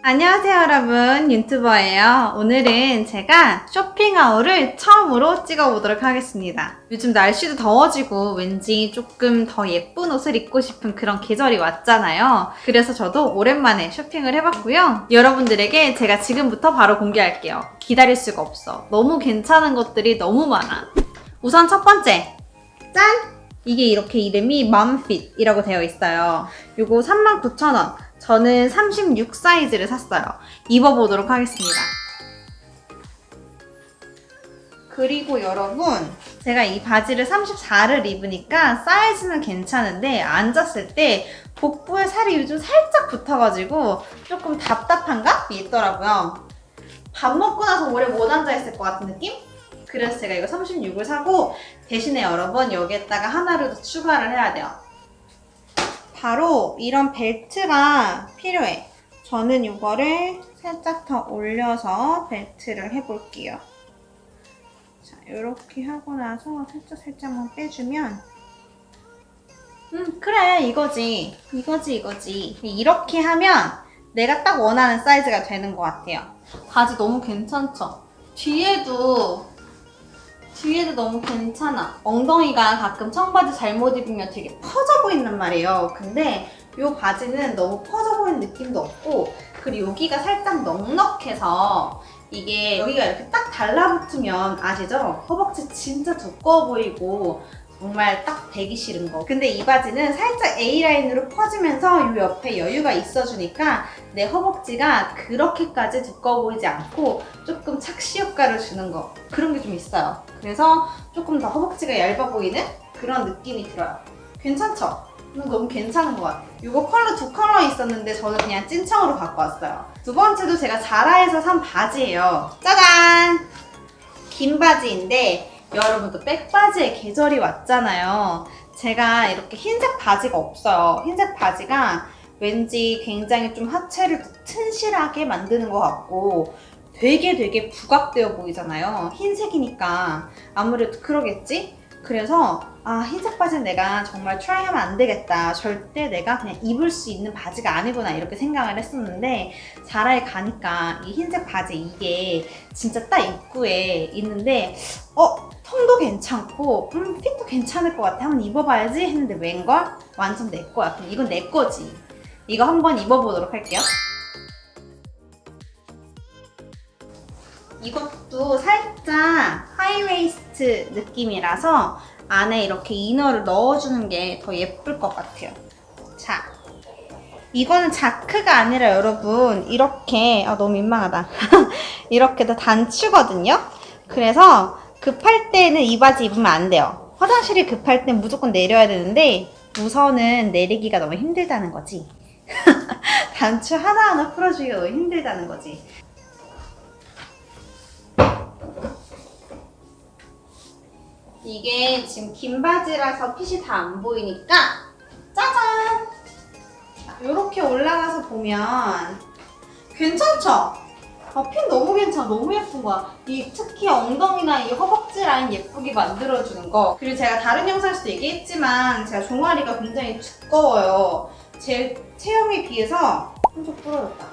안녕하세요 여러분. 윤튜버예요. 오늘은 제가 쇼핑하울을 처음으로 찍어보도록 하겠습니다. 요즘 날씨도 더워지고 왠지 조금 더 예쁜 옷을 입고 싶은 그런 계절이 왔잖아요. 그래서 저도 오랜만에 쇼핑을 해봤고요. 여러분들에게 제가 지금부터 바로 공개할게요. 기다릴 수가 없어. 너무 괜찮은 것들이 너무 많아. 우선 첫 번째. 짠! 이게 이렇게 이름이 맘핏이라고 되어 있어요. 요거 39,000원 저는 36 사이즈를 샀어요. 입어보도록 하겠습니다. 그리고 여러분 제가 이 바지를 34를 입으니까 사이즈는 괜찮은데 앉았을 때 복부에 살이 요즘 살짝 붙어가지고 조금 답답한 감이 있더라고요. 밥 먹고 나서 오래 못 앉아있을 것 같은 느낌? 그래서 제가 이거 36을 사고 대신에 여러분 여기에다가 하나를 더 추가를 해야 돼요. 바로 이런 벨트가 필요해. 저는 이거를 살짝 더 올려서 벨트를 해볼게요. 자, 이렇게 하고 나서 살짝 살짝만 빼주면 음, 그래, 이거지. 이거지, 이거지. 이렇게 하면 내가 딱 원하는 사이즈가 되는 것 같아요. 바지 너무 괜찮죠? 뒤에도 뒤에도 너무 괜찮아. 엉덩이가 가끔 청바지 잘못 입으면 되게 퍼져 보인단 말이에요. 근데 이 바지는 너무 퍼져 보이는 느낌도 없고 그리고 여기가 살짝 넉넉해서 이게 여기가 이렇게 딱 달라붙으면 아시죠? 허벅지 진짜 두꺼워 보이고 정말 딱 배기 싫은 거. 근데 이 바지는 살짝 A라인으로 퍼지면서 이 옆에 여유가 있어주니까 내 허벅지가 그렇게까지 두꺼워 보이지 않고 조금 착시 효과를 주는 거. 그런 게 좀 있어요. 그래서 조금 더 허벅지가 얇아 보이는 그런 느낌이 들어요. 괜찮죠? 너무 괜찮은 것 같아요. 이거 컬러 두 컬러 있었는데 저는 그냥 찐청으로 갖고 왔어요. 두 번째도 제가 자라에서 산 바지예요. 짜잔! 긴 바지인데 여러분도 백바지의 계절이 왔잖아요. 제가 이렇게 흰색 바지가 없어요. 흰색 바지가 왠지 굉장히 좀 하체를 튼실하게 만드는 것 같고 되게 되게 부각되어 보이잖아요. 흰색이니까 아무래도 그러겠지? 그래서 아 흰색 바지는 내가 정말 트라이하면 안 되겠다. 절대 내가 그냥 입을 수 있는 바지가 아니구나 이렇게 생각을 했었는데 자라에 가니까 이 흰색 바지 이게 진짜 딱 입구에 있는데 어? 통도 괜찮고 음 핏도 괜찮을 것 같아. 한번 입어봐야지 했는데 웬걸? 완전 내 거야. 그럼 이건 내 거지. 이거 한번 입어보도록 할게요. 이것도 살짝 high waist 느낌이라서 안에 이렇게 inner를 넣어주는 게 더 예쁠 것 같아요. 자, 이거는 자크가 아니라 여러분 이렇게 아 너무 민망하다. 이렇게 다 단추거든요. 그래서 급할 때는 이 바지 입으면 안 돼요. 화장실이 급할 땐 무조건 내려야 되는데 우선은 내리기가 너무 힘들다는 거지. 단추 하나하나 풀어주기가 너무 힘들다는 거지. 이게 지금 긴 바지라서 핏이 다 안 보이니까 짜잔! 이렇게 올라가서 보면 괜찮죠? 아, 핏 너무 괜찮아. 너무 예쁜 거야. 이 특히 엉덩이나 이 허벅지 라인 예쁘게 만들어주는 거. 그리고 제가 다른 영상에서도 얘기했지만 제가 종아리가 굉장히 두꺼워요. 제 체형에 비해서 한쪽 부러졌다.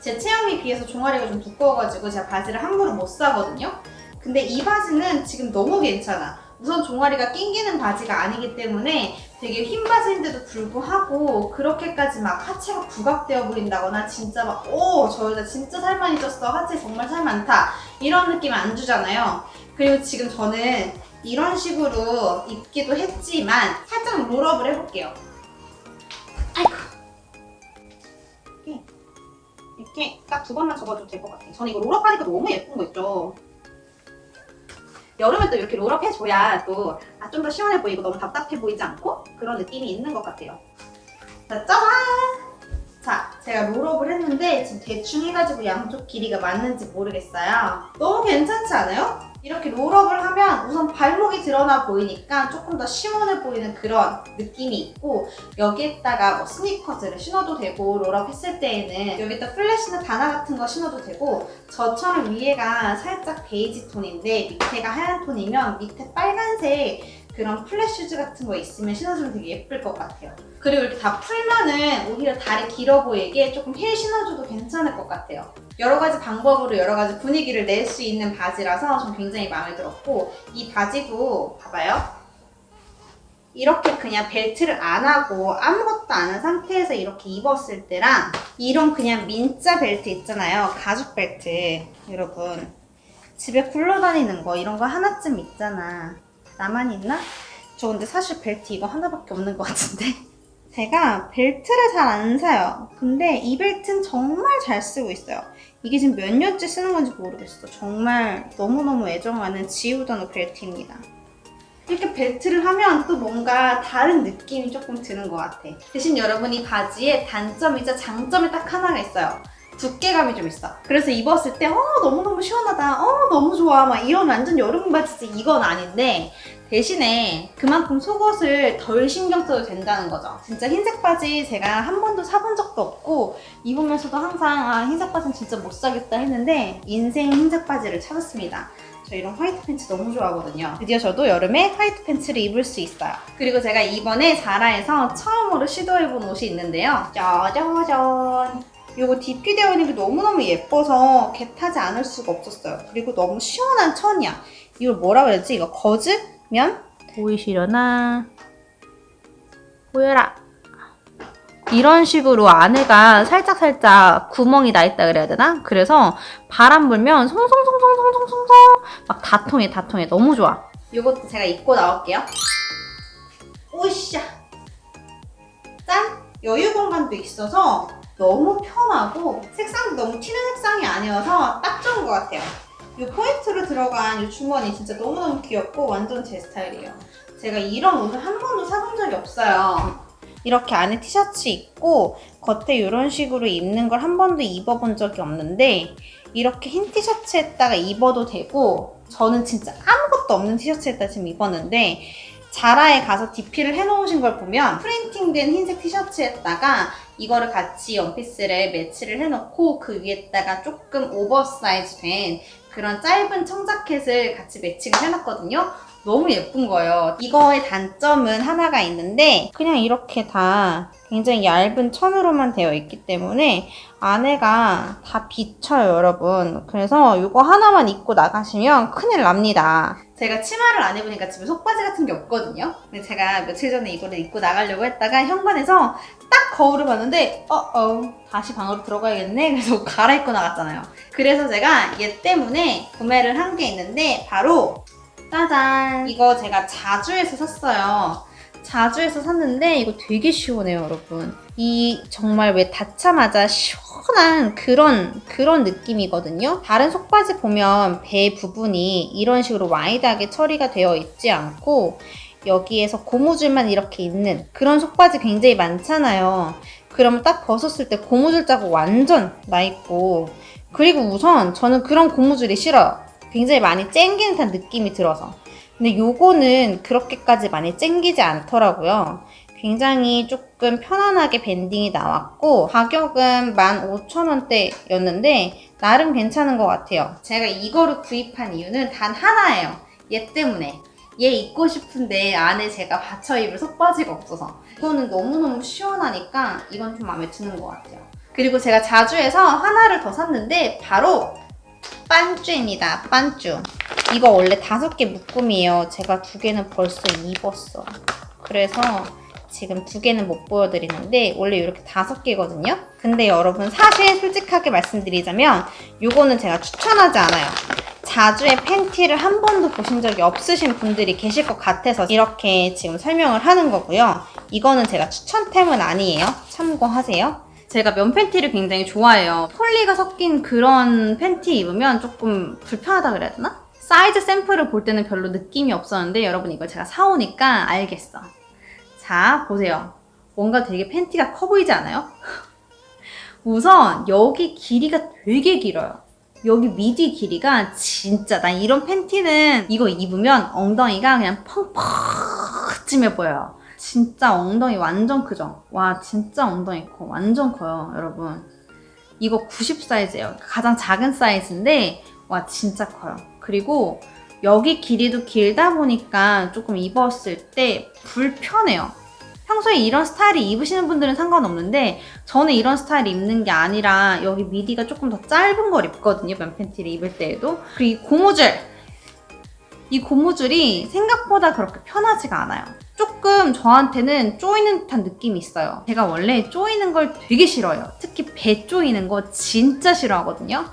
제 체형에 비해서 종아리가 좀 두꺼워가지고 제가 바지를 함부로 못 사거든요. 근데 이 바지는 지금 너무 괜찮아. 우선 종아리가 낑기는 바지가 아니기 때문에 되게 흰 바지인데도 불구하고 그렇게까지 막 하체가 부각되어 버린다거나 진짜 막 오! 저 여자 진짜 살 많이 쪘어. 하체 정말 살 많다. 이런 느낌 안 주잖아요. 그리고 지금 저는 이런 식으로 입기도 했지만 살짝 롤업을 해볼게요. 아이고. 이렇게, 딱 두 번만 접어도 될 것 같아요. 저는 이거 롤업하니까 너무 예쁜 거 있죠? 여름에 또 이렇게 롤업 해줘야 또 아, 좀더 시원해 보이고 너무 답답해 보이지 않고 그런 느낌이 있는 것 같아요. 자, 짜잔! 자, 제가 롤업을 했는데 지금 대충 해가지고 양쪽 길이가 맞는지 모르겠어요. 너무 괜찮지 않아요? 이렇게 롤업을 하면 우선 발목이 드러나 보이니까 조금 더 시원해 보이는 그런 느낌이 있고 여기에다가 뭐 스니커즈를 신어도 되고 roll up 했을 때에는 여기다 flat이나 단화 같은 거 신어도 되고 저처럼 위에가 살짝 베이지 톤인데 밑에가 하얀 톤이면 밑에 빨간색 그런 flat shoes 같은 거 있으면 신어주면 되게 예쁠 것 같아요. 그리고 이렇게 다 풀면은 오히려 다리 길어 보이게 조금 힐 신어줘도 괜찮을 것 같아요. 여러 가지 방법으로 여러 가지 분위기를 낼 수 있는 바지라서 전 굉장히 마음에 들었고 이 바지도 봐봐요. 이렇게 그냥 벨트를 안 하고 아무것도 안 한 상태에서 이렇게 입었을 때랑 이런 그냥 민자 벨트 있잖아요. 가죽 벨트. 여러분 집에 굴러다니는 거 이런 거 하나쯤 있잖아. 나만 있나? 저 근데 사실 벨트 이거 하나밖에 없는 것 같은데. 제가 벨트를 잘 안 사요. 근데 이 벨트는 정말 잘 쓰고 있어요. 이게 지금 몇 년째 쓰는 건지 모르겠어. 정말 너무너무 애정하는 지우더노 벨트입니다. 이렇게 벨트를 하면 또 뭔가 다른 느낌이 조금 드는 것 같아. 대신 여러분 이 바지에 단점이자 장점이 딱 하나가 있어요. 두께감이 좀 있어. 그래서 입었을 때, 어, 너무너무 시원하다. 어, 너무 좋아. 막 이런 완전 여름 바지지. 이건 아닌데, 대신에 그만큼 속옷을 덜 신경 써도 된다는 거죠. 진짜 흰색 바지 제가 한 번도 사본 적도 없고, 입으면서도 항상, 아, 흰색 바지는 진짜 못 사겠다 했는데, 인생 흰색 바지를 찾았습니다. 저 이런 화이트 팬츠 너무 좋아하거든요. 드디어 저도 여름에 화이트 팬츠를 입을 수 있어요. 그리고 제가 이번에 자라에서 처음으로 시도해본 옷이 있는데요. 짜자잔! 이거 DP 되어 있는 게 너무너무 예뻐서 겟하지 않을 수가 없었어요. 그리고 너무 시원한 천이야. 이걸 뭐라 그랬지? 이거 거즈면? 보이시려나? 보여라! 이런 식으로 안에가 살짝살짝 구멍이 나 있다 그래야 되나? 그래서 바람 불면 송송송송송송송송 막 다 통해 다 통해 너무 좋아 이것도 제가 입고 나올게요 오이샤 짠! 여유 공간도 있어서 너무 편하고 색상도 너무 튀는 색상이 아니어서 딱 좋은 것 같아요. 이 포인트로 들어간 이 주머니 진짜 너무너무 귀엽고 완전 제 스타일이에요. 제가 이런 옷을 한 번도 사본 적이 없어요. 이렇게 안에 티셔츠 입고 겉에 이런 식으로 입는 걸 한 번도 입어본 적이 없는데 이렇게 흰 티셔츠에다가 입어도 되고 저는 진짜 아무것도 없는 티셔츠에다 지금 입었는데 자라에 가서 DP를 해놓으신 걸 보면 printing된 흰색 티셔츠에다가 이거를 같이 원피스를 매치를 해놓고 그 위에다가 조금 오버사이즈 된 그런 짧은 청자켓을 같이 matching을 해놨거든요. 너무 예쁜 거예요. 이거의 단점은 하나가 있는데 그냥 이렇게 다 굉장히 얇은 천으로만 되어 있기 때문에 안에가 다 비쳐요 여러분. 그래서 이거 하나만 입고 나가시면 큰일 납니다. 제가 치마를 안 입으니까 집에 속바지 같은 게 없거든요. 근데 제가 며칠 전에 이거를 입고 나가려고 했다가 현관에서 딱 거울을 봤는데 어어 다시 방으로 들어가야겠네 그래서 갈아입고 나갔잖아요. 그래서 제가 얘 때문에 구매를 한 게 있는데 바로 짜잔! 이거 제가 자주에서 샀어요. 자주에서 샀는데 이거 되게 시원해요, 여러분. 이 정말 왜 닿자마자 시원한 그런 그런 느낌이거든요. 다른 속바지 보면 배 부분이 이런 식으로 와이드하게 처리가 되어 있지 않고 여기에서 고무줄만 이렇게 있는 그런 속바지 굉장히 많잖아요. 그러면 딱 벗었을 때 고무줄 자국 완전 나 있고 그리고 우선 저는 그런 고무줄이 싫어요. 굉장히 많이 쨍기는 듯한 느낌이 들어서. 근데 요거는 그렇게까지 많이 쨍기지 않더라고요. 굉장히 조금 편안하게 밴딩이 나왔고 가격은 15,000원대였는데 나름 괜찮은 것 같아요. 제가 이거를 구입한 이유는 단 하나예요. 얘 때문에. 얘 입고 싶은데 안에 제가 받쳐 입을 속바지가 없어서. 이거는 너무너무 시원하니까 이건 좀 마음에 드는 것 같아요. 그리고 제가 자주에서 하나를 더 샀는데 바로 빤쭈입니다. 빤쭈. 이거 원래 다섯 개 묶음이에요. 제가 두 개는 벌써 입었어. 그래서 지금 두 개는 못 보여드리는데 원래 이렇게 다섯 개거든요. 근데 여러분 사실 솔직하게 말씀드리자면 이거는 제가 추천하지 않아요. 자주의 팬티를 한 번도 보신 적이 없으신 분들이 계실 것 같아서 이렇게 지금 설명을 하는 거고요. 이거는 제가 추천템은 아니에요. 참고하세요. 제가 면 팬티를 굉장히 좋아해요. 폴리가 섞인 그런 팬티 입으면 조금 불편하다 그래야 되나? 사이즈 샘플을 볼 때는 별로 느낌이 없었는데 여러분 이걸 제가 사오니까 알겠어. 자, 보세요. 뭔가 되게 팬티가 커 보이지 않아요? 우선 여기 길이가 되게 길어요. 여기 미디 길이가 진짜 난 이런 팬티는 이거 입으면 엉덩이가 그냥 펑펑 찜해 보여요. 진짜 엉덩이 완전 크죠? 와 진짜 엉덩이 커 완전 커요 여러분 이거 90 사이즈예요 가장 작은 사이즈인데 와 진짜 커요 그리고 여기 길이도 길다 보니까 조금 입었을 때 불편해요. 평소에 이런 스타일이 입으시는 분들은 상관없는데 저는 이런 스타일 입는 게 아니라 여기 미디가 조금 더 짧은 걸 입거든요. 면 팬티를 입을 때에도. 그리고 이 고무줄! 이 고무줄이 생각보다 그렇게 편하지가 않아요. 조금 저한테는 쪼이는 듯한 느낌이 있어요. 제가 원래 쪼이는 걸 되게 싫어요. 특히 배 쪼이는 거 진짜 싫어하거든요.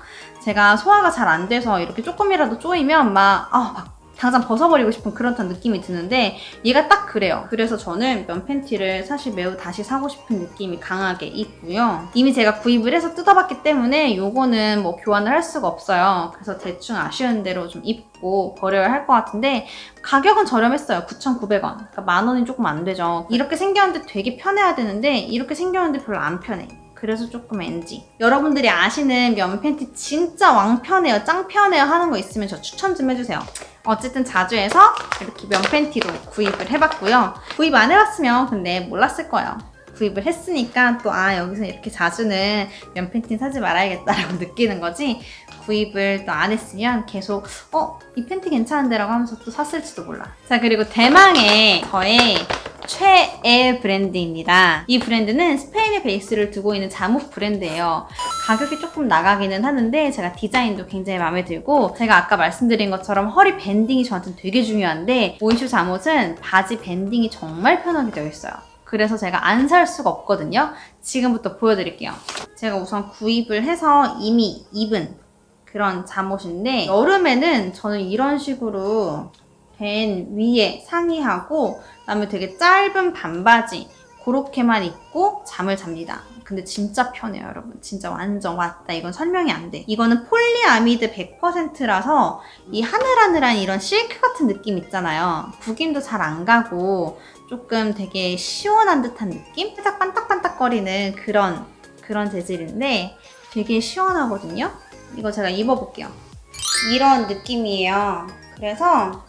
제가 소화가 잘 안 돼서 이렇게 조금이라도 쪼이면 막, 아, 막 당장 벗어버리고 싶은 그런 느낌이 드는데 얘가 딱 그래요. 그래서 저는 면 팬티를 사실 매우 다시 사고 싶은 느낌이 강하게 있고요. 이미 제가 구입을 해서 뜯어봤기 때문에 요거는 뭐 교환을 할 수가 없어요. 그래서 대충 아쉬운 대로 좀 입고 버려야 할 것 같은데 가격은 저렴했어요. 9,900원. 그러니까 만 원이 조금 안 되죠. 이렇게 생겼는데 되게 편해야 되는데 이렇게 생겼는데 별로 안 편해. 그래서 조금 NG. 여러분들이 아시는 면 팬티 진짜 왕편해요, 짱편해요 하는 거 있으면 저 추천 좀 해주세요. 어쨌든 자주에서 이렇게 면 팬티로 구입을 해봤고요. 구입 안 해봤으면 근데 몰랐을 거예요. 구입을 했으니까 또 아 여기서 이렇게 자주는 면 팬티 사지 말아야겠다라고 느끼는 거지 구입을 또 안 했으면 계속 어? 이 팬티 괜찮은데 라고 하면서 또 샀을지도 몰라. 자 그리고 대망의 저의 최애 브랜드입니다. 이 브랜드는 스페인에 베이스를 두고 있는 잠옷 브랜드예요. 가격이 조금 나가기는 하는데 제가 디자인도 굉장히 마음에 들고 제가 아까 말씀드린 것처럼 허리 밴딩이 저한테는 되게 중요한데 Oysho 잠옷은 바지 밴딩이 정말 편하게 되어 있어요. 그래서 제가 안 살 수가 없거든요. 지금부터 보여드릴게요. 제가 우선 구입을 해서 이미 입은 그런 잠옷인데 여름에는 저는 이런 식으로 된 위에 상의하고 그다음에 되게 짧은 반바지 그렇게만 입고 잠을 잡니다. 근데 진짜 편해요, 여러분. 진짜 완전 와따. 이건 설명이 안 돼. 이거는 폴리아미드 100%라서 이 하늘하늘한 이런 실크 같은 느낌 있잖아요. 구김도 잘 안 가고 조금 되게 시원한 듯한 느낌? 살짝 반딱반딱거리는 그런 그런 재질인데 되게 시원하거든요. 이거 제가 입어볼게요. 이런 느낌이에요. 그래서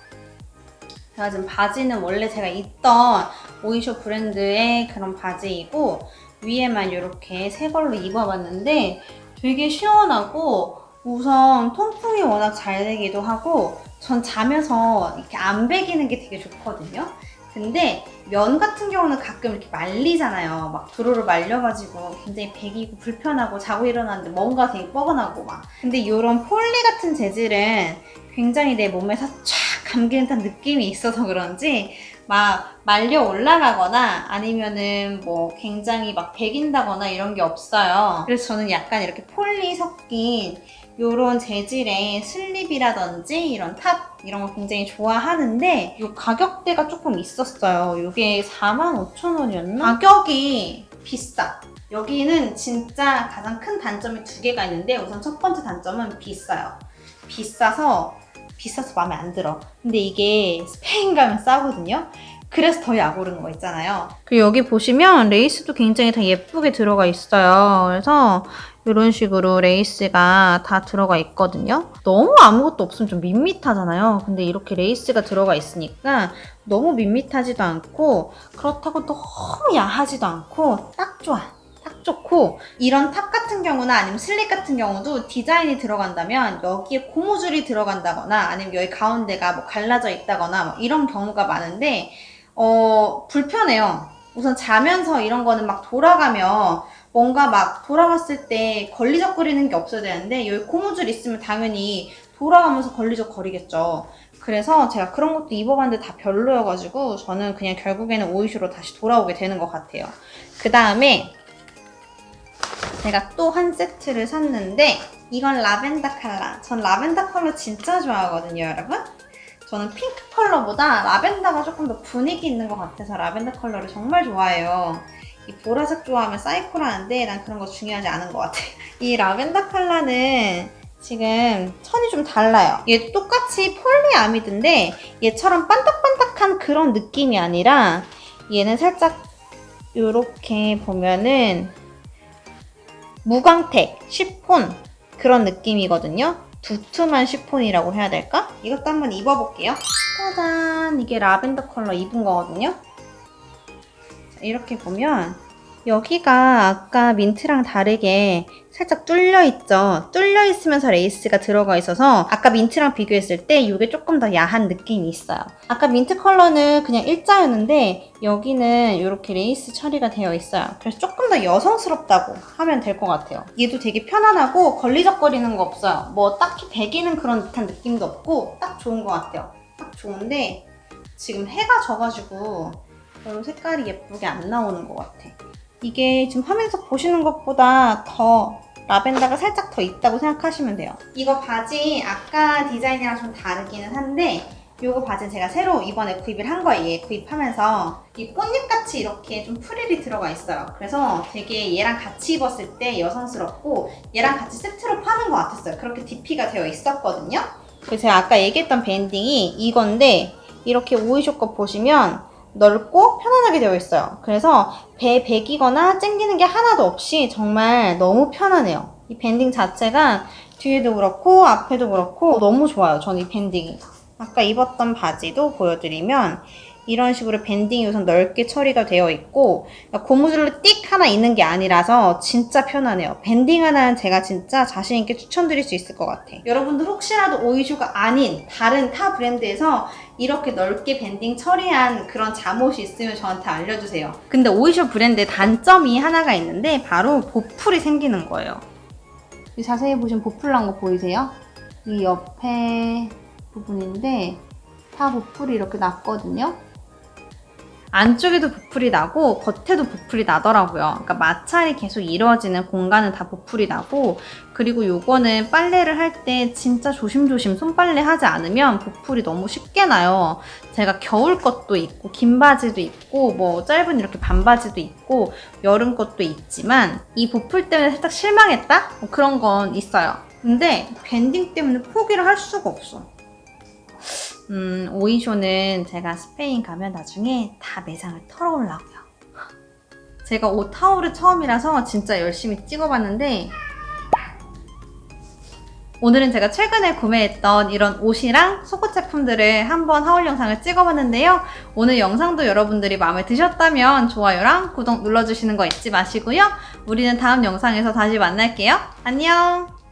제가 지금 바지는 원래 제가 입던 오이쇼 브랜드의 그런 바지이고 위에만 이렇게 새 걸로 입어봤는데 되게 시원하고 우선 통풍이 워낙 잘 되기도 하고 전 자면서 이렇게 안 배기는 게 되게 좋거든요. 근데 면 같은 경우는 가끔 이렇게 말리잖아요. 막 도르르 말려가지고 굉장히 배기고 불편하고 자고 일어났는데 뭔가 되게 뻐근하고 막. 근데 이런 폴리 같은 재질은 굉장히 내 몸에서 쫙 감기는 듯한 느낌이 있어서 그런지 막 말려 올라가거나 아니면은 뭐 굉장히 막 배긴다거나 이런 게 없어요. 그래서 저는 약간 이렇게 폴리 섞인 이런 재질의 슬립이라든지 이런 탑 이런 거 굉장히 좋아하는데 이 가격대가 조금 있었어요. 이게 45,000원이었나? 가격이 비싸. 여기는 진짜 가장 큰 단점이 두 개가 있는데 우선 첫 번째 단점은 비싸요. 비싸서 비싸서 마음에 안 들어. 근데 이게 스페인 가면 싸거든요. 그래서 더 약 오른 거 있잖아요. 그리고 여기 보시면 레이스도 굉장히 다 예쁘게 들어가 있어요. 그래서 이런 식으로 레이스가 다 들어가 있거든요. 너무 아무것도 없으면 좀 밋밋하잖아요. 근데 이렇게 레이스가 들어가 있으니까 너무 밋밋하지도 않고 그렇다고 너무 야하지도 않고 딱 좋아. 딱 좋고 이런 탑 같은 경우나 아니면 슬립 같은 경우도 디자인이 들어간다면 여기에 고무줄이 들어간다거나 아니면 여기 가운데가 뭐 갈라져 있다거나 뭐 이런 경우가 많은데 어 불편해요. 우선 자면서 이런 거는 막 돌아가면 뭔가 막 돌아갔을 때 걸리적거리는 게 없어야 되는데 여기 고무줄 있으면 당연히 돌아가면서 걸리적거리겠죠. 그래서 제가 그런 것도 입어봤는데 다 별로여가지고 저는 그냥 결국에는 Oysho로 다시 돌아오게 되는 것 같아요. 그 다음에 제가 또 한 세트를 샀는데 이건 라벤더 컬러. 전 라벤더 컬러 진짜 좋아하거든요, 여러분. 저는 핑크 컬러보다 라벤더가 조금 더 분위기 있는 것 같아서 라벤더 컬러를 정말 좋아해요. 이 보라색 좋아하면 사이코라는데 난 그런 거 중요하지 않은 것 같아. 이 라벤더 컬러는 지금 천이 좀 달라요. 얘 똑같이 폴리아미드인데 얘처럼 반딱반딱한 그런 느낌이 아니라 얘는 살짝 이렇게 보면은 무광택, 쉬폰 그런 느낌이거든요. 두툼한 쉬폰이라고 해야 될까? 이것도 한번 입어볼게요. 짜잔! 이게 라벤더 컬러 입은 거거든요. 자, 이렇게 보면 여기가 아까 민트랑 다르게 살짝 뚫려 있죠. 뚫려 있으면서 레이스가 들어가 있어서 아까 민트랑 비교했을 때 이게 조금 더 야한 느낌이 있어요. 아까 민트 컬러는 그냥 일자였는데 여기는 이렇게 레이스 처리가 되어 있어요. 그래서 조금 더 여성스럽다고 하면 될 것 같아요. 얘도 되게 편안하고 걸리적거리는 거 없어요. 뭐 딱히 배기는 그런 듯한 느낌도 없고 딱 좋은 것 같아요. 딱 좋은데 지금 해가 져가지고 별로 색깔이 예쁘게 안 나오는 것 같아. 이게 지금 화면에서 보시는 것보다 더 라벤더가 살짝 더 있다고 생각하시면 돼요. 이거 바지 아까 디자인이랑 좀 다르기는 한데 이거 바지는 제가 새로 이번에 구입을 한 거예요. 구입하면서 이 꽃잎같이 이렇게 좀 프릴이 들어가 있어요. 그래서 되게 얘랑 같이 입었을 때 여성스럽고 얘랑 같이 세트로 파는 것 같았어요. 그렇게 DP가 되어 있었거든요. 그래서 제가 아까 얘기했던 밴딩이 이건데 이렇게 오이쇼 거 보시면 넓고 편안하게 되어 있어요. 그래서 배 베기거나 쨍기는 게 하나도 없이 정말 너무 편하네요. 이 밴딩 자체가 뒤에도 그렇고 앞에도 그렇고 너무 좋아요. 저는 이 밴딩이. 아까 입었던 바지도 보여드리면 이런 식으로 밴딩이 우선 넓게 처리가 되어 있고 고무줄로 띡 하나 있는 게 아니라서 진짜 편하네요. 밴딩 하나는 제가 진짜 자신 있게 추천드릴 수 있을 것 같아. 여러분들 혹시라도 오이슈가 아닌 다른 타 브랜드에서 이렇게 넓게 밴딩 처리한 그런 잠옷이 있으면 저한테 알려주세요. 근데 오이슈 브랜드의 단점이 하나가 있는데 바로 보풀이 생기는 거예요. 이 자세히 보시면 보풀 난 거 보이세요? 이 옆에 부분인데 다 보풀이 이렇게 났거든요. 안쪽에도 보풀이 나고 겉에도 보풀이 나더라고요. 그러니까 마찰이 계속 이루어지는 공간은 다 보풀이 나고 그리고 요거는 빨래를 할 때 진짜 조심조심 손빨래 하지 않으면 보풀이 너무 쉽게 나요. 제가 겨울 것도 있고 긴 바지도 있고 뭐 짧은 이렇게 반바지도 있고 여름 것도 있지만 이 보풀 때문에 살짝 실망했다? 뭐 그런 건 있어요. 근데 밴딩 때문에 포기를 할 수가 없어. 음, 오이쇼는 제가 스페인 가면 나중에 다 매장을 털어오려고요. 제가 옷 타올을 처음이라서 진짜 열심히 찍어봤는데 오늘은 제가 최근에 구매했던 이런 옷이랑 속옷 제품들을 한번 하울 영상을 찍어봤는데요. 오늘 영상도 여러분들이 마음에 드셨다면 좋아요랑 구독 눌러주시는 거 잊지 마시고요. 우리는 다음 영상에서 다시 만날게요. 안녕!